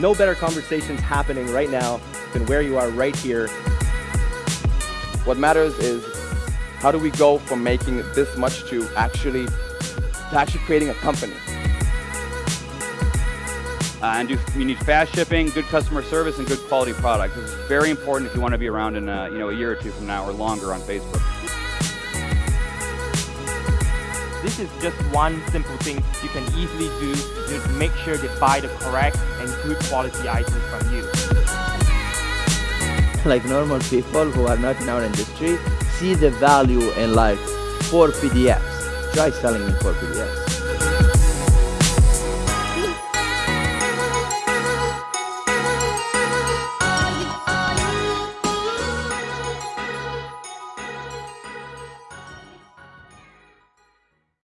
no better conversations happening right now than where you are right here. What matters is how do we go from making this much to actually, to actually creating a company. Uh, and do, you need fast shipping, good customer service, and good quality product. This is very important if you want to be around in uh, you know a year or two from now or longer on Facebook. This is just one simple thing you can easily do to make sure they buy the correct and good quality items from you. Like normal people who are not in our industry, see the value in like four PDFs. Try selling in four PDFs.